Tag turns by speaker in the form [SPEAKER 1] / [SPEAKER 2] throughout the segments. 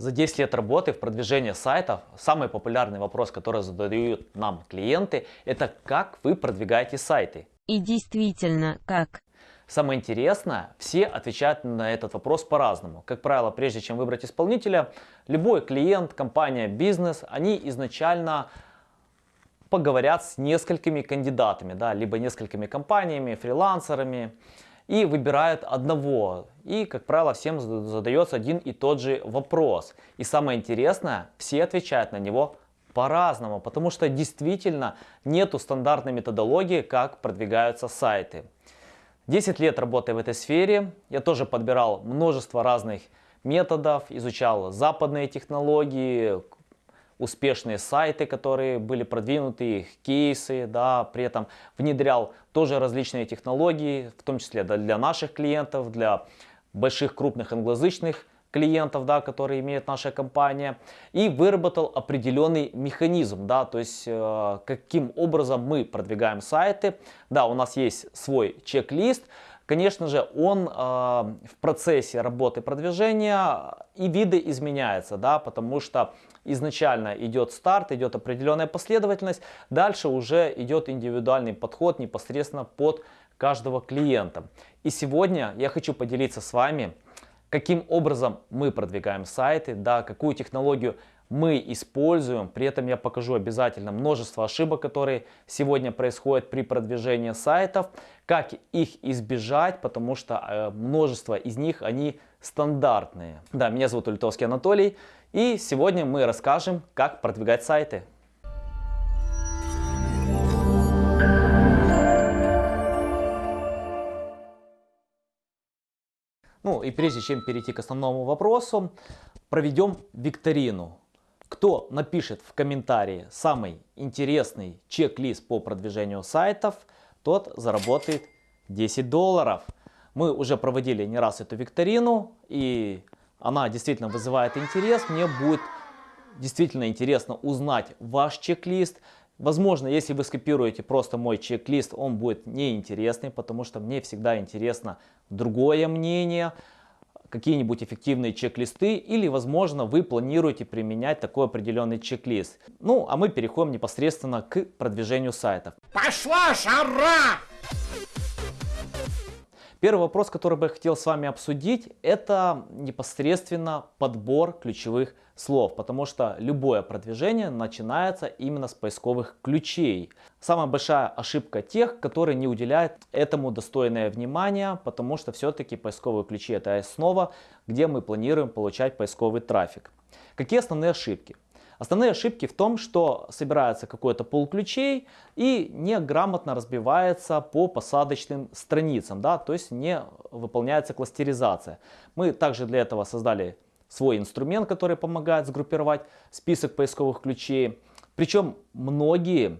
[SPEAKER 1] За 10 лет работы в продвижении сайтов самый популярный вопрос, который задают нам клиенты, это как вы продвигаете сайты.
[SPEAKER 2] И действительно, как?
[SPEAKER 1] Самое интересное, все отвечают на этот вопрос по-разному. Как правило, прежде чем выбрать исполнителя, любой клиент, компания, бизнес, они изначально поговорят с несколькими кандидатами, да, либо несколькими компаниями, фрилансерами, и выбирают одного. И, как правило, всем задается один и тот же вопрос. И самое интересное, все отвечают на него по-разному, потому что действительно нету стандартной методологии, как продвигаются сайты. 10 лет работы в этой сфере, я тоже подбирал множество разных методов, изучал западные технологии, успешные сайты, которые были продвинуты, их кейсы, да, при этом внедрял тоже различные технологии, в том числе для наших клиентов, для больших крупных англоязычных клиентов, да, которые имеет наша компания, и выработал определенный механизм, да, то есть э, каким образом мы продвигаем сайты. Да, у нас есть свой чек-лист, конечно же, он э, в процессе работы продвижения и виды изменяется, да, потому что изначально идет старт, идет определенная последовательность, дальше уже идет индивидуальный подход непосредственно под каждого клиента. И сегодня я хочу поделиться с вами, каким образом мы продвигаем сайты, да, какую технологию мы используем. При этом я покажу обязательно множество ошибок, которые сегодня происходят при продвижении сайтов, как их избежать, потому что э, множество из них, они стандартные. Да, меня зовут Ультовский Анатолий, и сегодня мы расскажем, как продвигать сайты. Ну и прежде чем перейти к основному вопросу, проведем викторину. Кто напишет в комментарии самый интересный чек-лист по продвижению сайтов, тот заработает 10 долларов. Мы уже проводили не раз эту викторину и она действительно вызывает интерес. Мне будет действительно интересно узнать ваш чек-лист. Возможно, если вы скопируете просто мой чек-лист, он будет неинтересный, потому что мне всегда интересно другое мнение, какие-нибудь эффективные чек-листы или, возможно, вы планируете применять такой определенный чек-лист. Ну, а мы переходим непосредственно к продвижению сайтов. Пошла жара! Первый вопрос, который бы я хотел с вами обсудить, это непосредственно подбор ключевых слов, потому что любое продвижение начинается именно с поисковых ключей. Самая большая ошибка тех, которые не уделяют этому достойное внимание, потому что все-таки поисковые ключи это основа, где мы планируем получать поисковый трафик. Какие основные ошибки? Основные ошибки в том, что собирается какой-то пул ключей и неграмотно разбивается по посадочным страницам, да, то есть не выполняется кластеризация. Мы также для этого создали свой инструмент, который помогает сгруппировать список поисковых ключей. Причем многие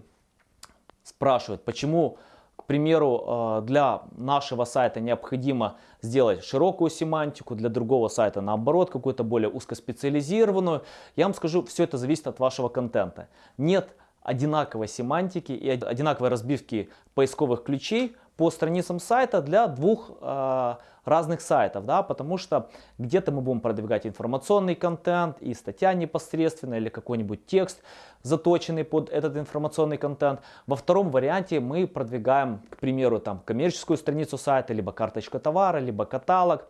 [SPEAKER 1] спрашивают, почему к примеру, э, для нашего сайта необходимо сделать широкую семантику, для другого сайта наоборот, какую-то более узкоспециализированную. Я вам скажу, все это зависит от вашего контента. Нет одинаковой семантики и одинаковой разбивки поисковых ключей по страницам сайта для двух э, разных сайтов, да, потому что где-то мы будем продвигать информационный контент и статья непосредственно или какой-нибудь текст заточенный под этот информационный контент. Во втором варианте мы продвигаем, к примеру, там коммерческую страницу сайта, либо карточка товара, либо каталог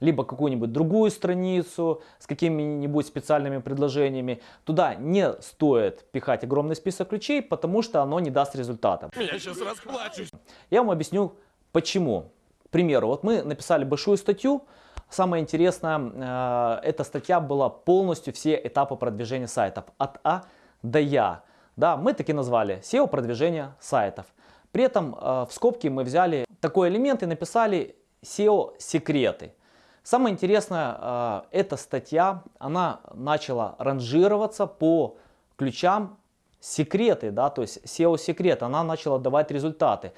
[SPEAKER 1] либо какую-нибудь другую страницу с какими-нибудь специальными предложениями. Туда не стоит пихать огромный список ключей, потому что оно не даст результата. Я сейчас расплачусь. Я вам объясню почему. Примеру, вот мы написали большую статью, Самое интересное, э, эта статья была полностью все этапы продвижения сайтов от А до Я. Да, мы таки назвали SEO продвижения сайтов. При этом э, в скобки мы взяли такой элемент и написали SEO секреты. Самое интересное, э, эта статья, она начала ранжироваться по ключам секреты, да, то есть SEO секрет, она начала давать результаты.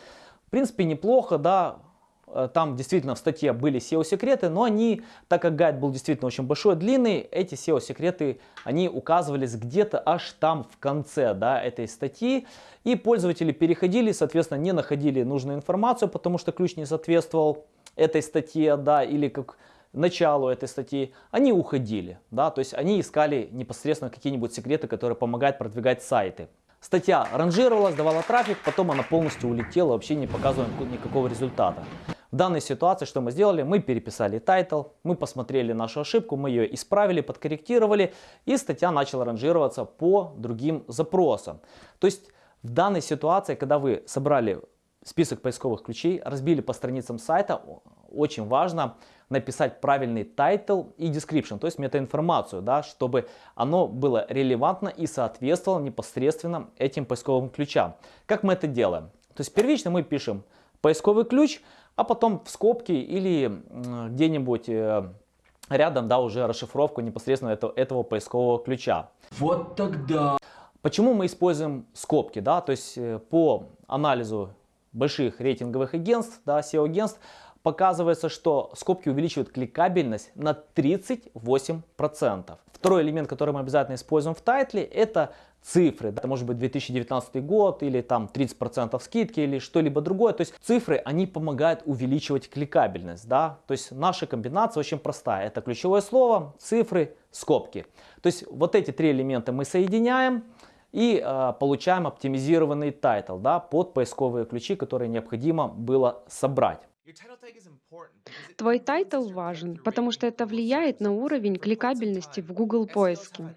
[SPEAKER 1] В принципе, неплохо, да, там действительно в статье были SEO-секреты, но они, так как гайд был действительно очень большой, длинный, эти SEO-секреты, они указывались где-то аж там в конце да, этой статьи, и пользователи переходили, соответственно, не находили нужную информацию, потому что ключ не соответствовал этой статье, да, или как началу этой статьи, они уходили, да, то есть они искали непосредственно какие-нибудь секреты, которые помогают продвигать сайты. Статья ранжировалась, давала трафик, потом она полностью улетела, вообще не показывая никакого результата. В данной ситуации что мы сделали? Мы переписали title, мы посмотрели нашу ошибку, мы ее исправили, подкорректировали, и статья начала ранжироваться по другим запросам. То есть в данной ситуации, когда вы собрали список поисковых ключей, разбили по страницам сайта, очень важно написать правильный title и description, то есть метаинформацию, да, чтобы оно было релевантно и соответствовало непосредственно этим поисковым ключам. Как мы это делаем? То есть первично мы пишем поисковый ключ, а потом в скобки или где-нибудь э, рядом, да, уже расшифровку непосредственно этого, этого поискового ключа.
[SPEAKER 3] Вот тогда.
[SPEAKER 1] Почему мы используем скобки, да, то есть э, по анализу больших рейтинговых агентств, да, SEO-агентств, показывается, что скобки увеличивают кликабельность на 38%. Второй элемент, который мы обязательно используем в тайтле, это цифры. Это может быть 2019 год или там 30% скидки или что-либо другое. То есть цифры, они помогают увеличивать кликабельность. Да? То есть наша комбинация очень простая. Это ключевое слово, цифры, скобки. То есть вот эти три элемента мы соединяем и э, получаем оптимизированный title да, под поисковые ключи, которые необходимо было собрать.
[SPEAKER 4] Твой title важен, потому что это влияет на уровень кликабельности в Google поиске.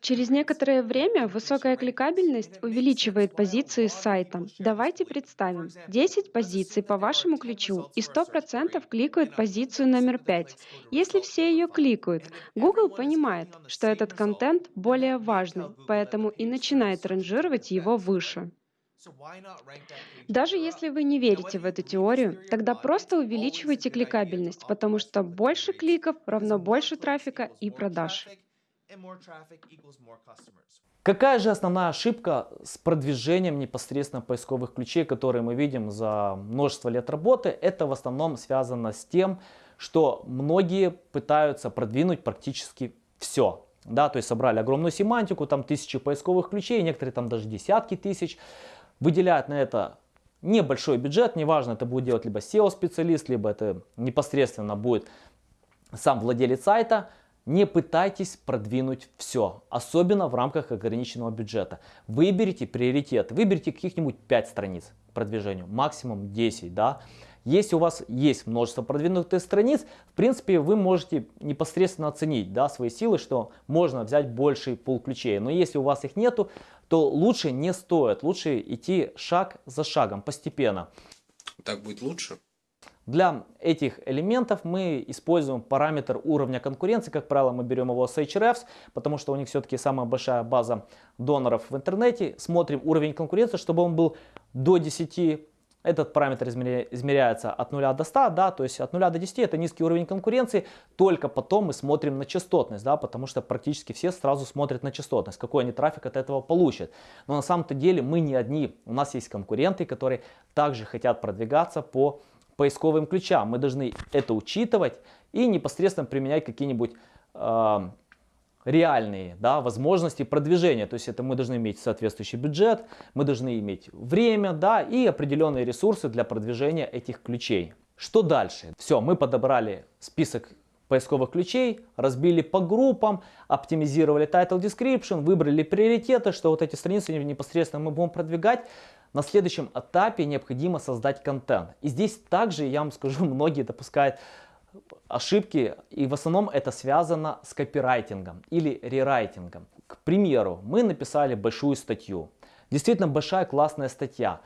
[SPEAKER 4] Через некоторое время высокая кликабельность увеличивает позиции сайта. Давайте представим, 10 позиций по вашему ключу и 100% кликают позицию номер 5. Если все ее кликают, Google понимает, что этот контент более важный, поэтому и начинает ранжировать его выше. Даже если вы не верите в эту теорию, тогда просто увеличивайте кликабельность, потому что больше кликов равно больше трафика и продаж.
[SPEAKER 1] Какая же основная ошибка с продвижением непосредственно поисковых ключей, которые мы видим за множество лет работы? Это в основном связано с тем, что многие пытаются продвинуть практически все. Да, то есть собрали огромную семантику, там тысячи поисковых ключей, некоторые там даже десятки тысяч выделяют на это небольшой бюджет, неважно, это будет делать либо SEO-специалист, либо это непосредственно будет сам владелец сайта, не пытайтесь продвинуть все, особенно в рамках ограниченного бюджета. Выберите приоритет, выберите каких-нибудь 5 страниц продвижению, максимум 10, да. Если у вас есть множество продвинутых страниц, в принципе, вы можете непосредственно оценить да, свои силы, что можно взять больший пул ключей. Но если у вас их нету, то лучше не стоит, лучше идти шаг за шагом, постепенно.
[SPEAKER 3] Так будет лучше?
[SPEAKER 1] Для этих элементов мы используем параметр уровня конкуренции. Как правило, мы берем его с Ahrefs, потому что у них все-таки самая большая база доноров в интернете. Смотрим уровень конкуренции, чтобы он был до 10 этот параметр измеряется от 0 до 100, да, то есть от 0 до 10 это низкий уровень конкуренции, только потом мы смотрим на частотность, да, потому что практически все сразу смотрят на частотность, какой они трафик от этого получат. Но на самом-то деле мы не одни, у нас есть конкуренты, которые также хотят продвигаться по поисковым ключам. Мы должны это учитывать и непосредственно применять какие-нибудь э, реальные да, возможности продвижения. То есть это мы должны иметь соответствующий бюджет, мы должны иметь время да, и определенные ресурсы для продвижения этих ключей. Что дальше? Все, мы подобрали список поисковых ключей, разбили по группам, оптимизировали title description, выбрали приоритеты, что вот эти страницы непосредственно мы будем продвигать. На следующем этапе необходимо создать контент. И здесь также, я вам скажу, многие допускают ошибки, и в основном это связано с копирайтингом или рерайтингом. К примеру, мы написали большую статью, действительно большая классная статья,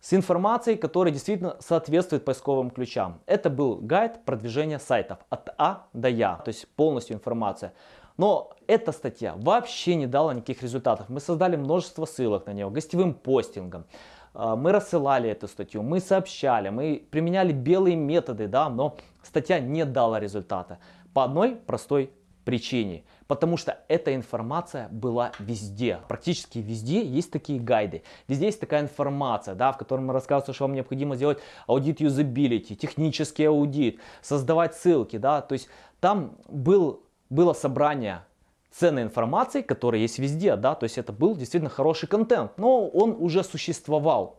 [SPEAKER 1] с информацией, которая действительно соответствует поисковым ключам. Это был гайд продвижения сайтов от А до Я, то есть полностью информация. Но эта статья вообще не дала никаких результатов. Мы создали множество ссылок на нее, гостевым постингом. А, мы рассылали эту статью, мы сообщали, мы применяли белые методы, да, но статья не дала результата. По одной простой причине. Потому что эта информация была везде. Практически везде есть такие гайды. Везде есть такая информация, да, в котором рассказывается, что вам необходимо сделать аудит юзабилити, технический аудит, создавать ссылки. Да, то есть там был, было собрание ценной информации, которая есть везде, да, то есть это был действительно хороший контент, но он уже существовал.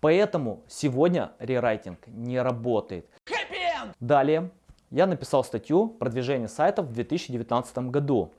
[SPEAKER 1] Поэтому сегодня рерайтинг не работает. Далее я написал статью «Продвижение сайтов в 2019 году».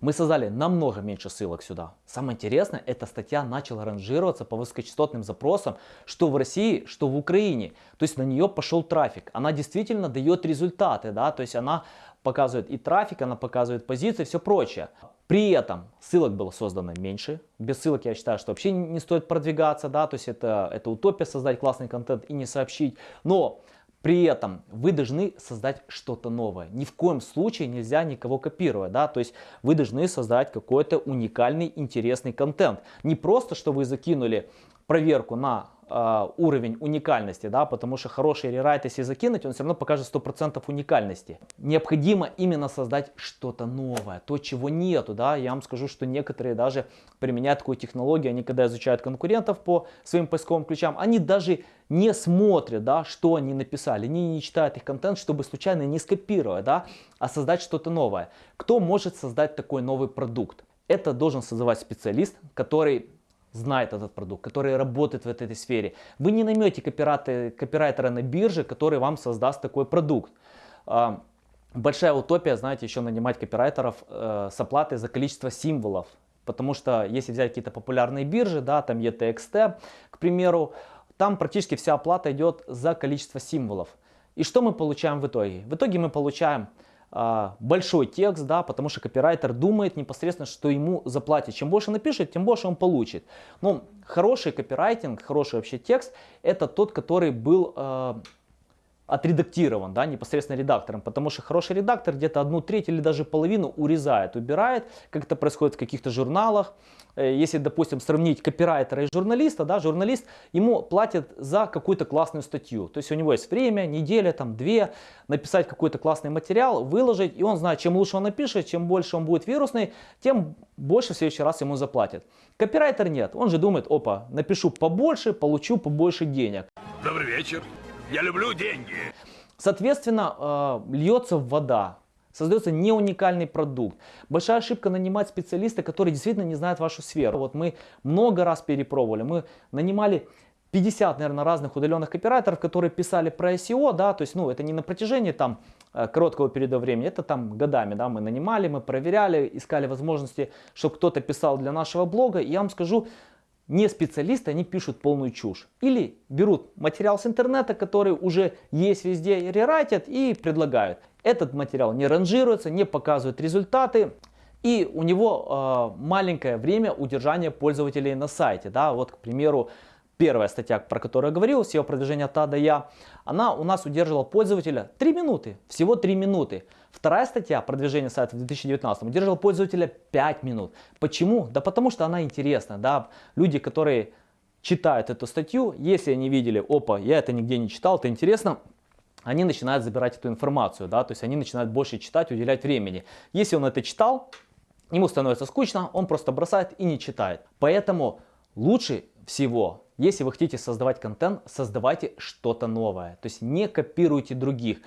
[SPEAKER 1] Мы создали намного меньше ссылок сюда. Самое интересное, эта статья начала ранжироваться по высокочастотным запросам, что в России, что в Украине. То есть на нее пошел трафик. Она действительно дает результаты, да, то есть она показывает и трафик, она показывает позиции, все прочее. При этом ссылок было создано меньше. Без ссылок я считаю, что вообще не стоит продвигаться, да, то есть это, это утопия создать классный контент и не сообщить. Но при этом вы должны создать что-то новое. Ни в коем случае нельзя никого копировать. Да? То есть вы должны создать какой-то уникальный, интересный контент. Не просто, что вы закинули проверку на э, уровень уникальности, да, потому что хороший рерайт, если закинуть, он все равно покажет 100% уникальности. Необходимо именно создать что-то новое, то, чего нету, да, я вам скажу, что некоторые даже применяют такую технологию, они когда изучают конкурентов по своим поисковым ключам, они даже не смотрят, да, что они написали, они не читают их контент, чтобы случайно не скопировать, да, а создать что-то новое. Кто может создать такой новый продукт? Это должен создавать специалист, который знает этот продукт, который работает в этой сфере. Вы не наймете копирайтера, на бирже, который вам создаст такой продукт. А, большая утопия, знаете, еще нанимать копирайтеров э, с оплатой за количество символов. Потому что если взять какие-то популярные биржи, да, там ETXT, к примеру, там практически вся оплата идет за количество символов. И что мы получаем в итоге? В итоге мы получаем большой текст, да, потому что копирайтер думает непосредственно, что ему заплатят. Чем больше напишет, тем больше он получит. Но хороший копирайтинг, хороший вообще текст, это тот, который был э, отредактирован, да, непосредственно редактором, потому что хороший редактор где-то одну треть или даже половину урезает, убирает, как это происходит в каких-то журналах. Э, если, допустим, сравнить копирайтера и журналиста, да, журналист, ему платят за какую-то классную статью. То есть у него есть время, неделя, там, две, написать какой-то классный материал, выложить, и он знает, чем лучше он напишет, чем больше он будет вирусный, тем больше в следующий раз ему заплатят. Копирайтер нет, он же думает, опа, напишу побольше, получу побольше денег.
[SPEAKER 5] Добрый вечер. Я люблю деньги.
[SPEAKER 1] Соответственно, э, льется вода. Создается не уникальный продукт. Большая ошибка нанимать специалиста, который действительно не знает вашу сферу. Вот мы много раз перепробовали. Мы нанимали 50, наверное, разных удаленных копирайтеров, которые писали про SEO, да, то есть, ну, это не на протяжении там э, короткого периода времени, это там годами, да, мы нанимали, мы проверяли, искали возможности, чтобы кто-то писал для нашего блога, и я вам скажу, не специалисты, они пишут полную чушь. Или берут материал с интернета, который уже есть везде, рерайтят и предлагают. Этот материал не ранжируется, не показывает результаты. И у него э, маленькое время удержания пользователей на сайте. Да? Вот, к примеру, первая статья, про которую я говорил, SEO продвижения от А до Я, она у нас удерживала пользователя 3 минуты, всего 3 минуты. Вторая статья продвижения сайта в 2019 удерживала пользователя 5 минут. Почему? Да потому что она интересна. Да? Люди, которые читают эту статью, если они видели, опа, я это нигде не читал, это интересно, они начинают забирать эту информацию, да, то есть они начинают больше читать, уделять времени. Если он это читал, ему становится скучно, он просто бросает и не читает. Поэтому лучше всего если вы хотите создавать контент, создавайте что-то новое. То есть не копируйте других,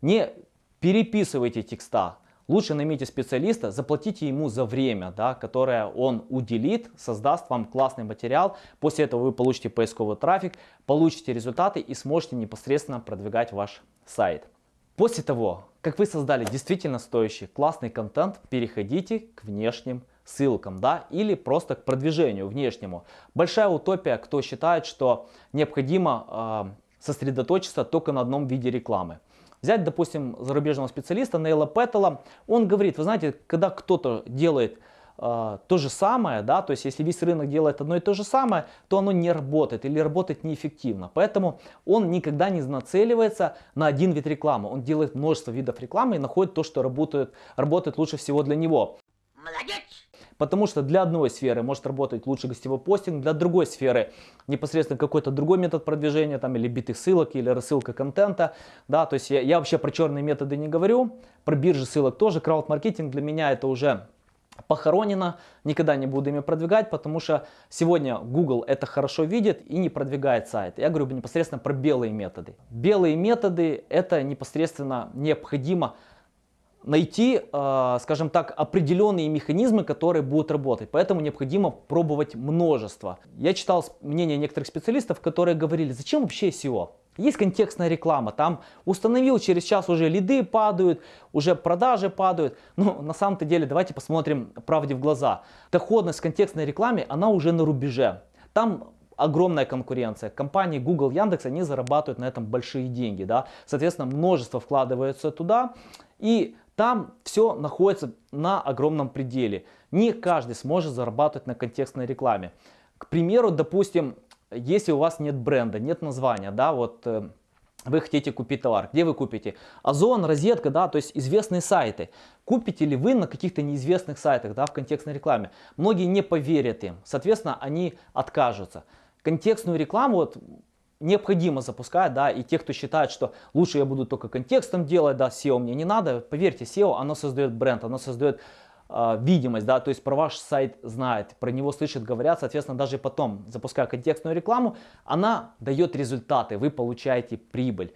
[SPEAKER 1] не переписывайте текста. Лучше наймите специалиста, заплатите ему за время, да, которое он уделит, создаст вам классный материал. После этого вы получите поисковый трафик, получите результаты и сможете непосредственно продвигать ваш сайт. После того, как вы создали действительно стоящий классный контент, переходите к внешним ссылкам, да, или просто к продвижению внешнему. Большая утопия, кто считает, что необходимо э, сосредоточиться только на одном виде рекламы. Взять, допустим, зарубежного специалиста Нейла Петтела, он говорит, вы знаете, когда кто-то делает э, то же самое, да, то есть если весь рынок делает одно и то же самое, то оно не работает или работает неэффективно. Поэтому он никогда не нацеливается на один вид рекламы. Он делает множество видов рекламы и находит то, что работает, работает лучше всего для него. Потому что для одной сферы может работать лучше гостевой постинг, для другой сферы непосредственно какой-то другой метод продвижения, там или битых ссылок, или рассылка контента. Да, то есть я, я вообще про черные методы не говорю, про биржи ссылок тоже. Крауд-маркетинг для меня это уже похоронено, никогда не буду ими продвигать, потому что сегодня Google это хорошо видит и не продвигает сайт. Я говорю непосредственно про белые методы. Белые методы это непосредственно необходимо найти, э, скажем так, определенные механизмы, которые будут работать. Поэтому необходимо пробовать множество. Я читал мнение некоторых специалистов, которые говорили, зачем вообще SEO? Есть контекстная реклама, там установил, через час уже лиды падают, уже продажи падают. Но на самом-то деле давайте посмотрим правде в глаза. Доходность контекстной рекламы, она уже на рубеже. Там огромная конкуренция. Компании Google, Яндекс, они зарабатывают на этом большие деньги. Да? Соответственно, множество вкладывается туда. И там все находится на огромном пределе. Не каждый сможет зарабатывать на контекстной рекламе. К примеру, допустим, если у вас нет бренда, нет названия, да, вот э, вы хотите купить товар, где вы купите? Озон, розетка, да, то есть известные сайты. Купите ли вы на каких-то неизвестных сайтах, да, в контекстной рекламе? Многие не поверят им, соответственно, они откажутся. Контекстную рекламу вот необходимо запускать, да, и те, кто считает, что лучше я буду только контекстом делать, да, SEO мне не надо, поверьте, SEO, оно создает бренд, оно создает э, видимость, да, то есть про ваш сайт знает, про него слышат, говорят, соответственно, даже потом, запуская контекстную рекламу, она дает результаты, вы получаете прибыль.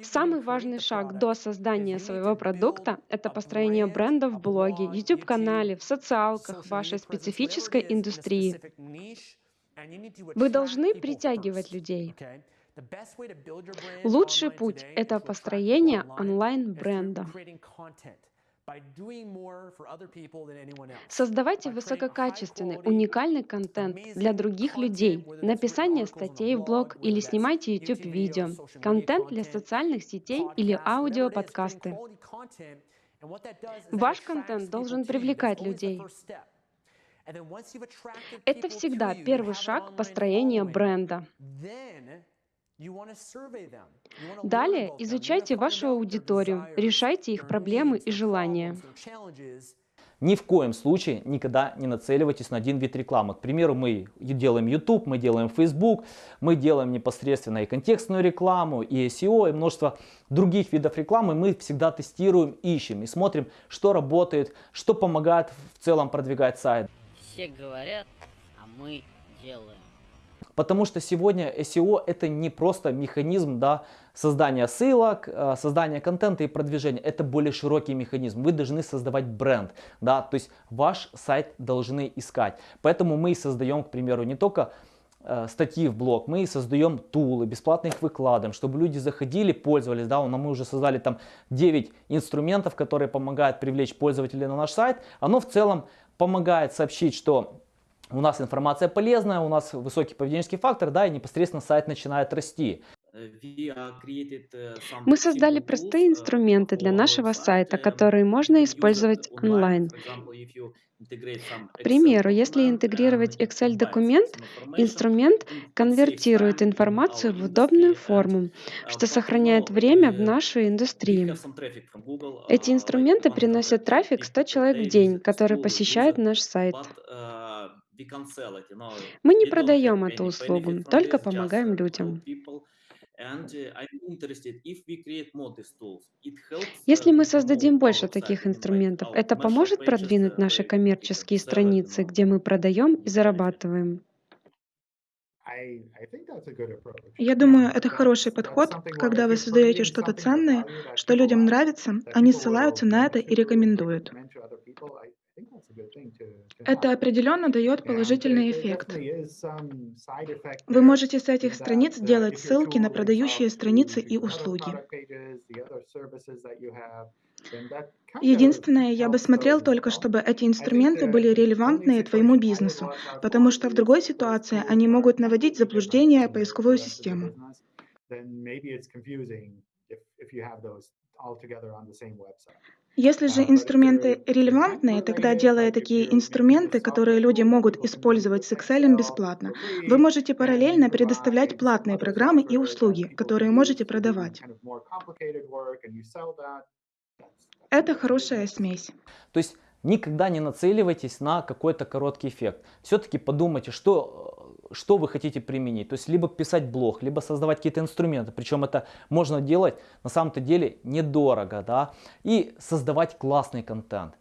[SPEAKER 4] Самый важный шаг до создания своего продукта – это построение бренда в блоге, YouTube-канале, в социалках вашей специфической индустрии. Вы должны притягивать людей. Лучший путь – это построение онлайн-бренда. Создавайте высококачественный, уникальный контент для других людей, написание статей в блог или снимайте YouTube-видео, контент для социальных сетей или аудиоподкасты. Ваш контент должен привлекать людей. Это всегда первый шаг построения бренда. Далее изучайте вашу аудиторию, решайте их проблемы и желания.
[SPEAKER 1] Ни в коем случае никогда не нацеливайтесь на один вид рекламы. К примеру, мы делаем YouTube, мы делаем Facebook, мы делаем непосредственно и контекстную рекламу, и SEO, и множество других видов рекламы. Мы всегда тестируем, ищем и смотрим, что работает, что помогает в целом продвигать сайт.
[SPEAKER 6] Все говорят, а мы делаем.
[SPEAKER 1] Потому что сегодня SEO это не просто механизм да, создания ссылок, э, создания контента и продвижения. Это более широкий механизм. Вы должны создавать бренд. Да, то есть ваш сайт должны искать. Поэтому мы создаем, к примеру, не только э, статьи в блог, мы создаем тулы, бесплатно их выкладываем, чтобы люди заходили, пользовались, да, мы уже создали там 9 инструментов, которые помогают привлечь пользователей на наш сайт, оно в целом помогает сообщить, что у нас информация полезная, у нас высокий поведенческий фактор, да, и непосредственно сайт начинает расти.
[SPEAKER 4] Мы создали простые инструменты для нашего сайта, которые можно использовать онлайн. К примеру, если интегрировать Excel-документ, инструмент конвертирует информацию в удобную форму, что сохраняет время в нашей индустрии. Эти инструменты приносят трафик 100 человек в день, который посещает наш сайт. Мы не продаем эту услугу, только помогаем людям. Если мы создадим больше таких инструментов, это поможет продвинуть наши коммерческие страницы, где мы продаем и зарабатываем.
[SPEAKER 7] Я думаю, это хороший подход, когда вы создаете что-то ценное, что людям нравится, они ссылаются на это и рекомендуют. Это определенно дает положительный эффект. Вы можете с этих страниц делать ссылки на продающие страницы и услуги. Единственное, я бы смотрел только, чтобы эти инструменты были релевантны твоему бизнесу, потому что в другой ситуации они могут наводить заблуждение поисковую систему. Если же инструменты релевантные, тогда делая такие инструменты, которые люди могут использовать с Excel бесплатно, вы можете параллельно предоставлять платные программы и услуги, которые можете продавать. Это хорошая смесь.
[SPEAKER 1] То есть никогда не нацеливайтесь на какой-то короткий эффект. Все-таки подумайте, что что вы хотите применить. То есть либо писать блог, либо создавать какие-то инструменты. Причем это можно делать на самом-то деле недорого. Да? И создавать классный контент.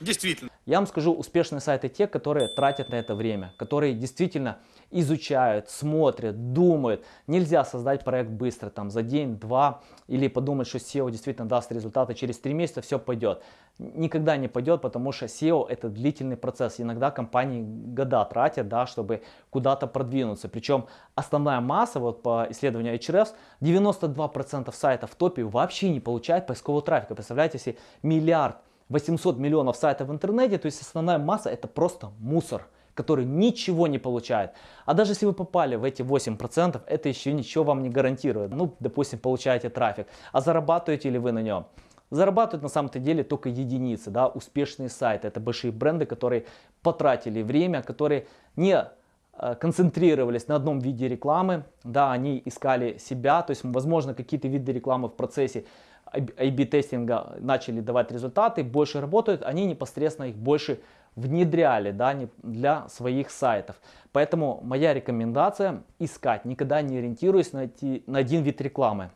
[SPEAKER 5] Действительно.
[SPEAKER 1] Я вам скажу, успешные сайты те, которые тратят на это время, которые действительно изучают, смотрят, думают. Нельзя создать проект быстро, там за день, два, или подумать, что SEO действительно даст результаты, через три месяца все пойдет. Никогда не пойдет, потому что SEO это длительный процесс. Иногда компании года тратят, да, чтобы куда-то продвинуться. Причем основная масса, вот по исследованию Ahrefs, 92% сайтов в топе вообще не получает поискового трафика. Представляете, если миллиард 800 миллионов сайтов в интернете, то есть основная масса это просто мусор который ничего не получает. А даже если вы попали в эти 8%, это еще ничего вам не гарантирует. Ну, допустим, получаете трафик. А зарабатываете ли вы на нем? Зарабатывают на самом-то деле только единицы, да, успешные сайты. Это большие бренды, которые потратили время, которые не э, концентрировались на одном виде рекламы, да, они искали себя, то есть, возможно, какие-то виды рекламы в процессе A-B тестинга начали давать результаты, больше работают, они непосредственно их больше внедряли да, для своих сайтов. Поэтому моя рекомендация искать, никогда не ориентируясь на, эти, на один вид рекламы.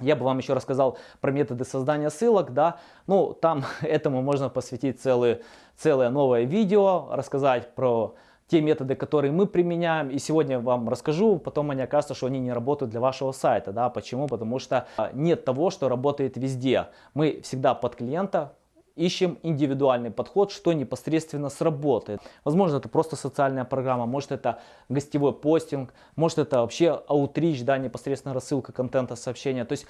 [SPEAKER 1] Я бы вам еще рассказал про методы создания ссылок, да, ну там этому можно посвятить целое, целое новое видео, рассказать про те методы, которые мы применяем. И сегодня вам расскажу, потом мне окажется, что они не работают для вашего сайта. Да? Почему? Потому что а, нет того, что работает везде. Мы всегда под клиента ищем индивидуальный подход, что непосредственно сработает. Возможно, это просто социальная программа, может это гостевой постинг, может это вообще аутрич, да, непосредственно рассылка контента, сообщения. То есть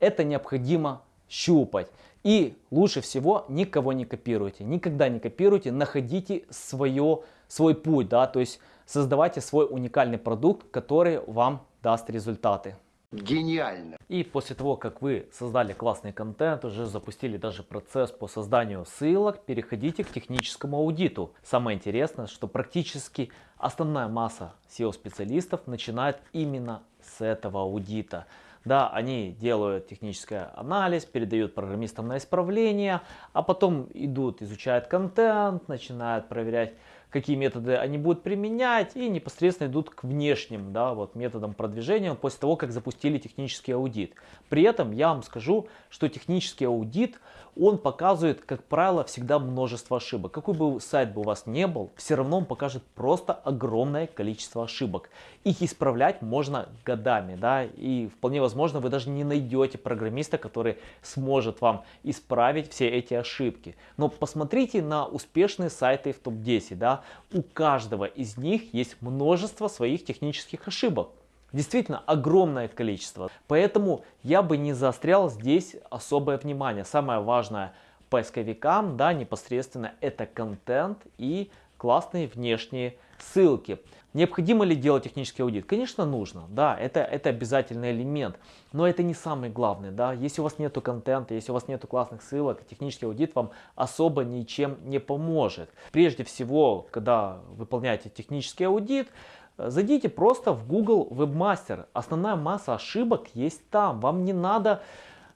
[SPEAKER 1] это необходимо щупать. И лучше всего никого не копируйте. Никогда не копируйте, находите свое, свой путь, да, то есть создавайте свой уникальный продукт, который вам даст результаты.
[SPEAKER 8] Гениально.
[SPEAKER 1] И после того, как вы создали классный контент, уже запустили даже процесс по созданию ссылок, переходите к техническому аудиту. Самое интересное, что практически основная масса SEO-специалистов начинает именно с этого аудита. Да, они делают технический анализ, передают программистам на исправление, а потом идут, изучают контент, начинают проверять какие методы они будут применять и непосредственно идут к внешним да, вот, методам продвижения после того, как запустили технический аудит. При этом я вам скажу, что технический аудит, он показывает, как правило, всегда множество ошибок. Какой бы сайт бы у вас не был, все равно он покажет просто огромное количество ошибок. Их исправлять можно годами, да, и вполне возможно вы даже не найдете программиста, который сможет вам исправить все эти ошибки. Но посмотрите на успешные сайты в топ-10, да, у каждого из них есть множество своих технических ошибок. Действительно огромное количество. Поэтому я бы не заострял здесь особое внимание. Самое важное поисковикам, да, непосредственно это контент и классные внешние ссылки. Необходимо ли делать технический аудит? Конечно, нужно. Да, это, это обязательный элемент. Но это не самый главный. Да? Если у вас нет контента, если у вас нет классных ссылок, технический аудит вам особо ничем не поможет. Прежде всего, когда выполняете технический аудит, зайдите просто в Google Webmaster. Основная масса ошибок есть там. Вам не надо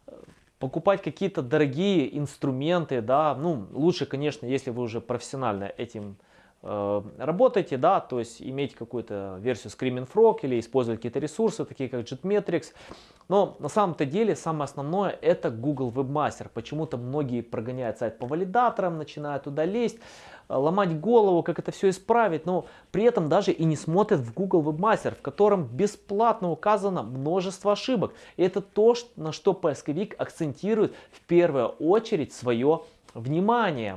[SPEAKER 1] э, покупать какие-то дорогие инструменты, да, ну, лучше, конечно, если вы уже профессионально этим Э, работаете, да, то есть иметь какую-то версию Screaming Frog или использовать какие-то ресурсы, такие как Jetmetrics. Но на самом-то деле самое основное это Google Webmaster. Почему-то многие прогоняют сайт по валидаторам, начинают туда лезть, э, ломать голову, как это все исправить, но при этом даже и не смотрят в Google Webmaster, в котором бесплатно указано множество ошибок. И это то, на что поисковик акцентирует в первую очередь свое.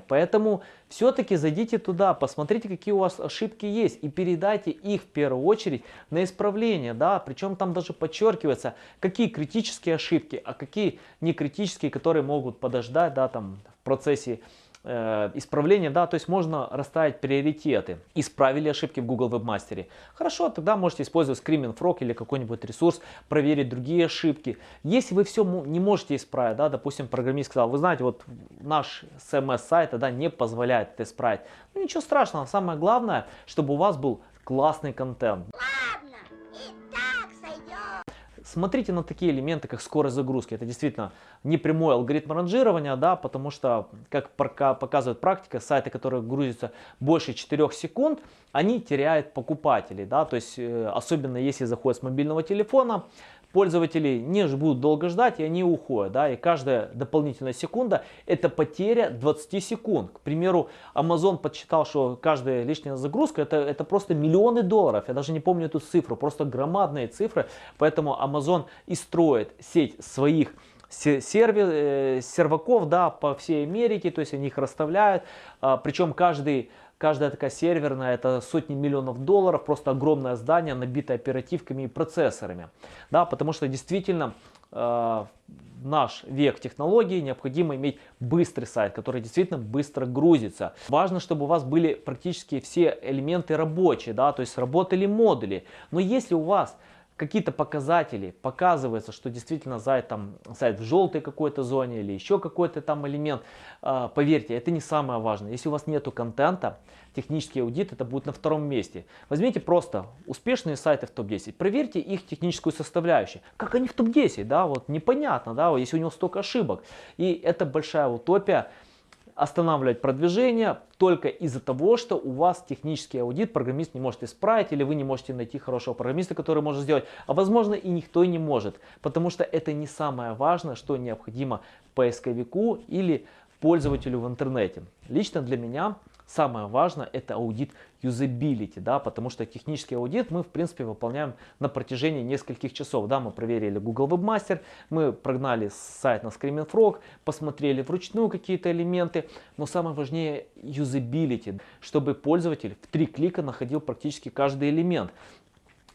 [SPEAKER 1] Поэтому все-таки зайдите туда, посмотрите, какие у вас ошибки есть и передайте их в первую очередь на исправление. Да? Причем там даже подчеркивается, какие критические ошибки, а какие не критические, которые могут подождать да, там, в процессе э, исправления, да, то есть можно расставить приоритеты. Исправили ошибки в Google Webmaster. Хорошо, тогда можете использовать Screaming Frog или какой-нибудь ресурс, проверить другие ошибки. Если вы все не можете исправить, да, допустим, программист сказал, вы знаете, вот наш CMS сайт да, не позволяет это исправить. Ну ничего страшного, самое главное, чтобы у вас был классный контент. Ладно. Смотрите на такие элементы, как скорость загрузки. Это действительно не прямой алгоритм ранжирования, да, потому что, как показывает практика, сайты, которые грузятся больше 4 секунд, они теряют покупателей. Да, то есть, э, особенно если заходят с мобильного телефона, пользователи не будут долго ждать, и они уходят. Да? И каждая дополнительная секунда это потеря 20 секунд. К примеру, Amazon подсчитал, что каждая лишняя загрузка это, это просто миллионы долларов. Я даже не помню эту цифру, просто громадные цифры. Поэтому Amazon и строит сеть своих сервер, э, серваков да, по всей Америке, то есть они их расставляют. А, причем каждый Каждая такая серверная это сотни миллионов долларов, просто огромное здание, набитое оперативками и процессорами. Да, потому что действительно э, наш век технологий необходимо иметь быстрый сайт, который действительно быстро грузится. Важно, чтобы у вас были практически все элементы рабочие, да, то есть работали модули. Но если у вас какие-то показатели, показывается, что действительно сайт, там, сайт в желтой какой-то зоне или еще какой-то там элемент, э, поверьте, это не самое важное. Если у вас нету контента, технический аудит это будет на втором месте. Возьмите просто успешные сайты в топ-10, проверьте их техническую составляющую. Как они в топ-10, да, вот непонятно, да, если у него столько ошибок. И это большая утопия, останавливать продвижение только из-за того, что у вас технический аудит программист не может исправить, или вы не можете найти хорошего программиста, который может сделать, а возможно и никто не может, потому что это не самое важное, что необходимо поисковику или пользователю в интернете. Лично для меня Самое важное это аудит юзабилити, да, потому что технический аудит мы в принципе выполняем на протяжении нескольких часов. Да, мы проверили Google Webmaster, мы прогнали сайт на Screaming Frog, посмотрели вручную какие-то элементы, но самое важнее юзабилити, чтобы пользователь в три клика находил практически каждый элемент.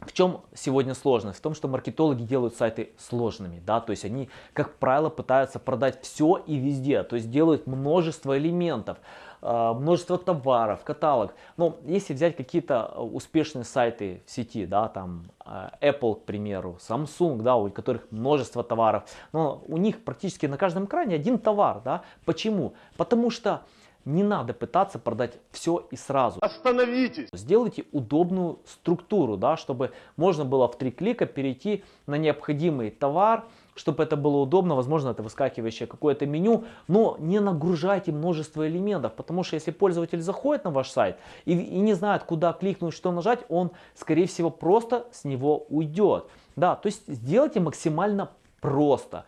[SPEAKER 1] В чем сегодня сложность? В том, что маркетологи делают сайты сложными, да, то есть они, как правило, пытаются продать все и везде, то есть делают множество элементов. А, множество товаров, каталог. Но если взять какие-то а, успешные сайты в сети, да, там а, Apple, к примеру, Samsung, да, у которых множество товаров, но у них практически на каждом экране один товар, да. Почему? Потому что не надо пытаться продать все и сразу.
[SPEAKER 5] Остановитесь!
[SPEAKER 1] Сделайте удобную структуру, да, чтобы можно было в три клика перейти на необходимый товар, чтобы это было удобно, возможно, это выскакивающее какое-то меню, но не нагружайте множество элементов, потому что если пользователь заходит на ваш сайт и, и не знает, куда кликнуть, что нажать, он, скорее всего, просто с него уйдет. Да, то есть сделайте максимально просто.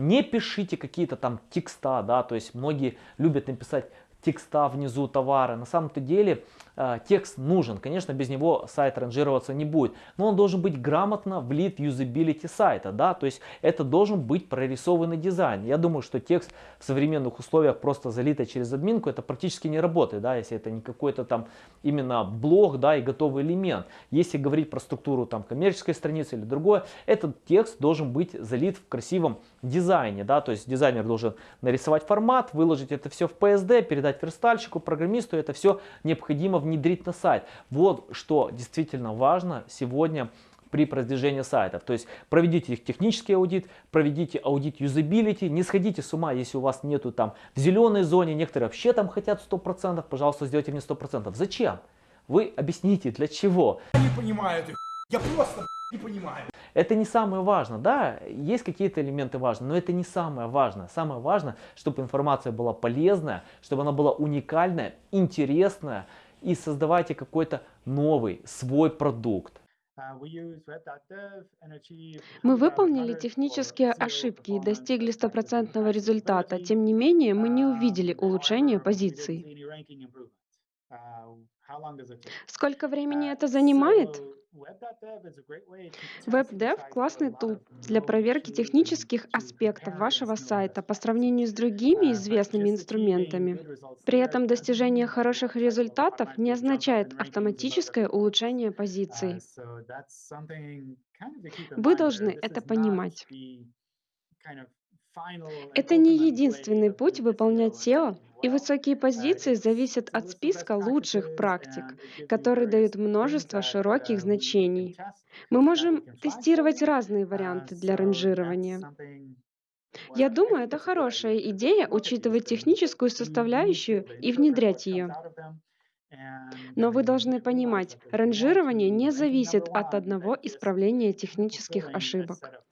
[SPEAKER 1] Не пишите какие-то там текста, да, то есть многие любят написать текста внизу товара. На самом-то деле э, текст нужен. Конечно, без него сайт ранжироваться не будет. Но он должен быть грамотно влит в юзабилити сайта. Да? То есть это должен быть прорисованный дизайн. Я думаю, что текст в современных условиях просто залитый через админку, это практически не работает. Да? Если это не какой-то там именно блог да, и готовый элемент. Если говорить про структуру там, коммерческой страницы или другое, этот текст должен быть залит в красивом дизайне. Да? То есть дизайнер должен нарисовать формат, выложить это все в PSD, передать передать верстальщику, программисту, это все необходимо внедрить на сайт. Вот что действительно важно сегодня при продвижении сайтов. То есть проведите их технический аудит, проведите аудит юзабилити, не сходите с ума, если у вас нету там в зеленой зоне, некоторые вообще там хотят 100%, пожалуйста, сделайте мне 100%. Зачем? Вы объясните, для чего.
[SPEAKER 5] Я не понимаю этих, я просто не понимаю.
[SPEAKER 1] Это не самое важное. Да, есть какие-то элементы важные, но это не самое важное. Самое важное, чтобы информация была полезная, чтобы она была уникальная, интересная и создавайте какой-то новый, свой продукт.
[SPEAKER 4] Мы выполнили технические ошибки и достигли стопроцентного результата. Тем не менее, мы не увидели улучшения позиций. Сколько времени это занимает? WebDev — классный тул для проверки технических аспектов вашего сайта по сравнению с другими известными инструментами. При этом достижение хороших результатов не означает автоматическое улучшение позиций. Вы должны это понимать. Это не единственный путь выполнять SEO, и высокие позиции зависят от списка лучших практик, которые дают множество широких значений. Мы можем тестировать разные варианты для ранжирования. Я думаю, это хорошая идея учитывать техническую составляющую и внедрять ее. Но вы должны понимать, ранжирование не зависит от одного исправления технических ошибок.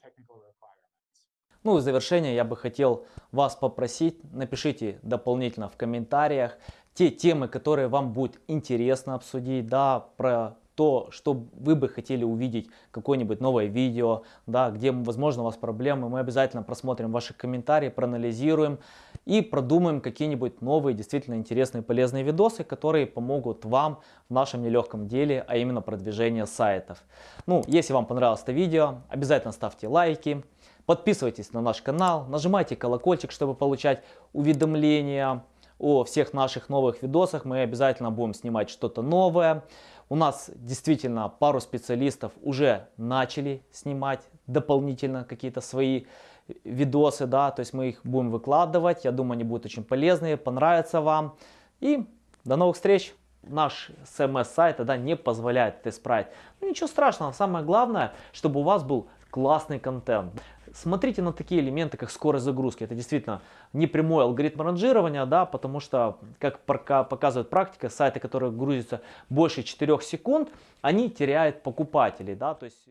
[SPEAKER 1] Ну и в завершение я бы хотел вас попросить, напишите дополнительно в комментариях те темы, которые вам будет интересно обсудить, да, про то, что вы бы хотели увидеть, какое-нибудь новое видео, да, где, возможно, у вас проблемы, мы обязательно просмотрим ваши комментарии, проанализируем и продумаем какие-нибудь новые, действительно интересные, полезные видосы, которые помогут вам в нашем нелегком деле, а именно продвижение сайтов. Ну, если вам понравилось это видео, обязательно ставьте лайки, подписывайтесь на наш канал, нажимайте колокольчик, чтобы получать уведомления о всех наших новых видосах. Мы обязательно будем снимать что-то новое. У нас действительно пару специалистов уже начали снимать дополнительно какие-то свои видосы, да, то есть мы их будем выкладывать. Я думаю, они будут очень полезные, понравятся вам. И до новых встреч! Наш CMS-сайт да, не позволяет это исправить. Ну, ничего страшного, самое главное, чтобы у вас был классный контент. Смотрите на такие элементы, как скорость загрузки. Это действительно не прямой алгоритм ранжирования, да, потому что, как показывает практика, сайты, которые грузятся больше 4 секунд, они теряют покупателей. Да, то есть...